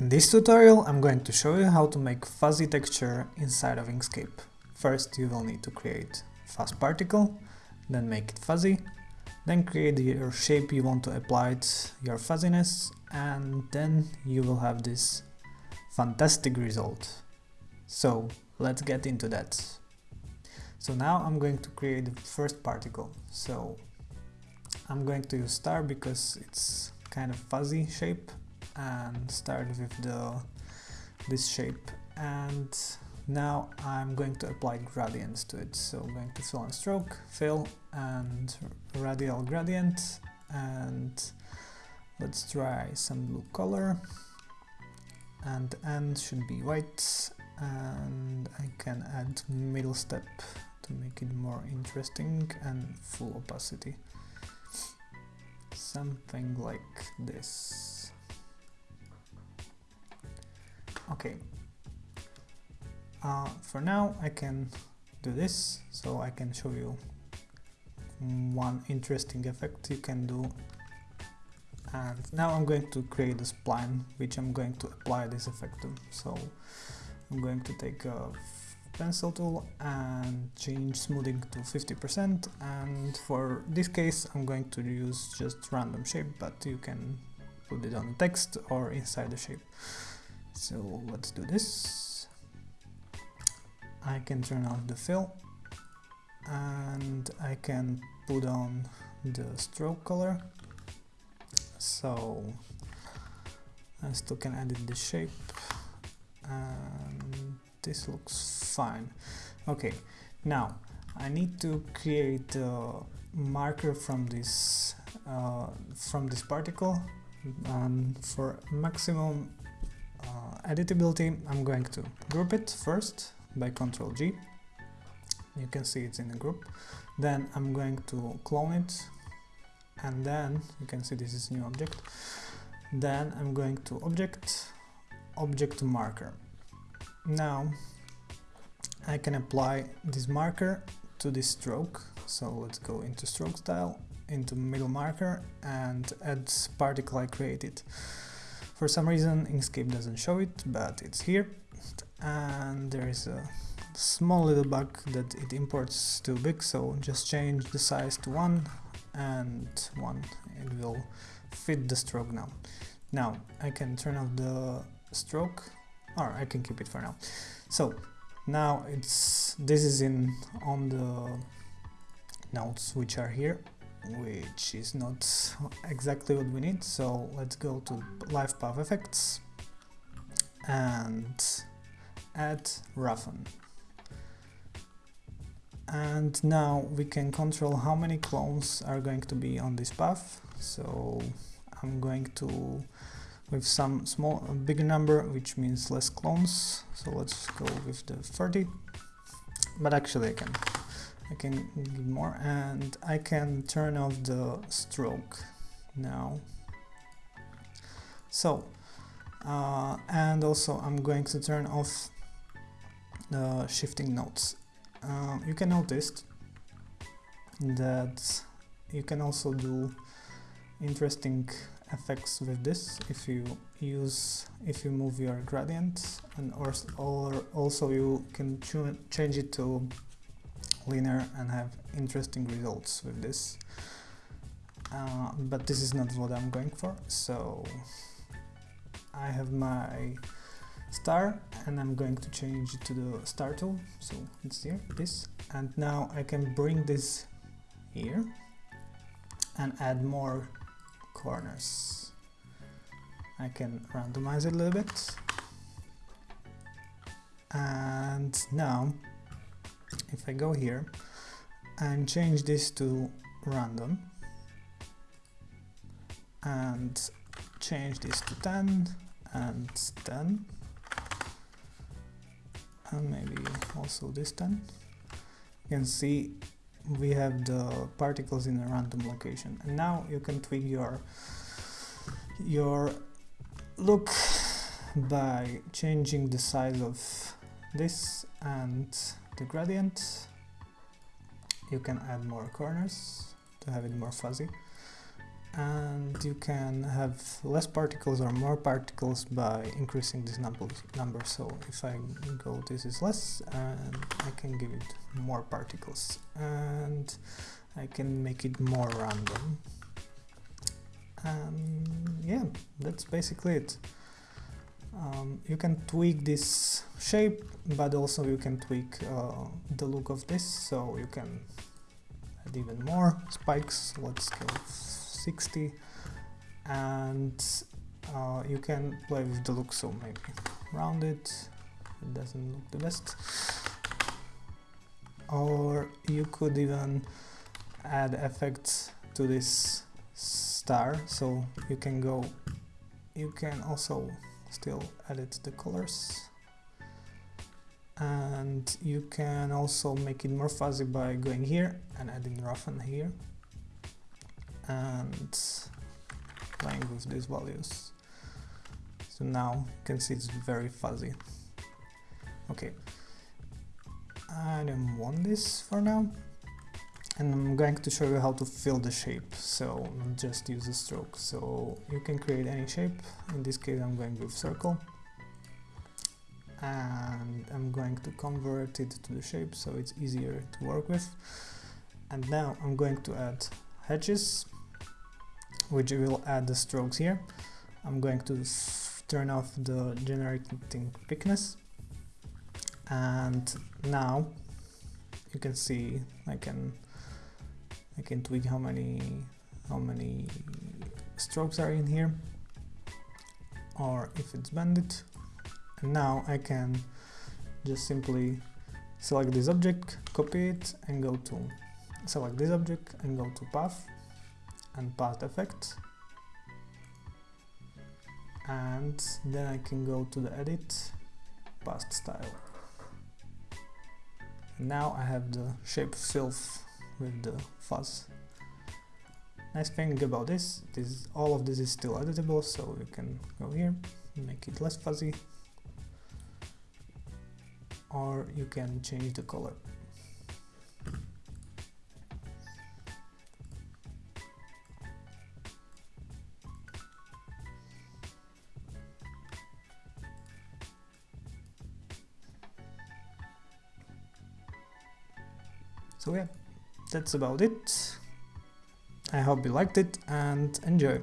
In this tutorial I'm going to show you how to make fuzzy texture inside of Inkscape. First you will need to create fuzz particle, then make it fuzzy, then create your shape you want to apply it, your fuzziness, and then you will have this fantastic result. So let's get into that. So now I'm going to create the first particle. So I'm going to use star because it's kind of fuzzy shape and start with the this shape. And now I'm going to apply gradients to it. So I'm going to fill and stroke, fill and radial gradient. And let's try some blue color. And the end should be white. And I can add middle step to make it more interesting and full opacity. Something like this okay. Uh, for now I can do this. So I can show you one interesting effect you can do. And now I'm going to create a spline which I'm going to apply this effect to. So I'm going to take a pencil tool and change smoothing to 50% and for this case I'm going to use just random shape but you can put it on text or inside the shape so let's do this. I can turn off the fill and I can put on the stroke color so I still can edit the shape and this looks fine okay now I need to create a marker from this uh, from this particle and for maximum uh, editability, I'm going to group it first by Ctrl G. You can see it's in a group. Then I'm going to clone it and then you can see this is new object. Then I'm going to object, object marker. Now I can apply this marker to this stroke. So let's go into stroke style, into middle marker and add particle I created. For some reason Inkscape doesn't show it, but it's here. And there is a small little bug that it imports too big, so just change the size to 1 and 1. It will fit the stroke now. Now I can turn off the stroke, or I can keep it for now. So now it's this is in on the nodes which are here which is not exactly what we need. So let's go to live path effects and add roughen and now we can control how many clones are going to be on this path. So I'm going to with some small bigger number which means less clones. So let's go with the 30 but actually I can I can give more and I can turn off the stroke now so uh, and also I'm going to turn off the shifting nodes. uh, you can notice that you can also do interesting effects with this if you use if you move your gradient and or, or also you can change it to linear and have interesting results with this. Uh, but this is not what I'm going for, so I have my star and I'm going to change it to the star tool, so it's here, this, and now I can bring this here and add more corners. I can randomize it a little bit and now if I go here and change this to random and change this to 10 and 10 and maybe also this 10 you can see we have the particles in a random location. And now you can tweak your your look by changing the size of this and the gradient. You can add more corners to have it more fuzzy. And you can have less particles or more particles by increasing this number number. So if I go this is less and I can give it more particles. And I can make it more random. And yeah that's basically it um, you can tweak this shape but also you can tweak uh, the look of this so you can add even more spikes. Let's go 60 and uh, you can play with the look so maybe round it. It doesn't look the best. Or you could even add effects to this star so you can go you can also still edit the colors and you can also make it more fuzzy by going here and adding roughen here and playing with these values. So now you can see it's very fuzzy. Okay, I don't want this for now. And I'm going to show you how to fill the shape, so just use a stroke. So you can create any shape, in this case I'm going with circle. And I'm going to convert it to the shape so it's easier to work with. And now I'm going to add hatches which will add the strokes here. I'm going to turn off the generating thickness and now you can see I can I can tweak how many how many strokes are in here or if it's banded. And now I can just simply select this object copy it and go to select this object and go to path and path effect and then I can go to the edit path style. Now I have the shape filled with the fuzz. Nice thing about this is all of this is still editable so you can go here make it less fuzzy. Or you can change the color. So yeah, that's about it. I hope you liked it and enjoy.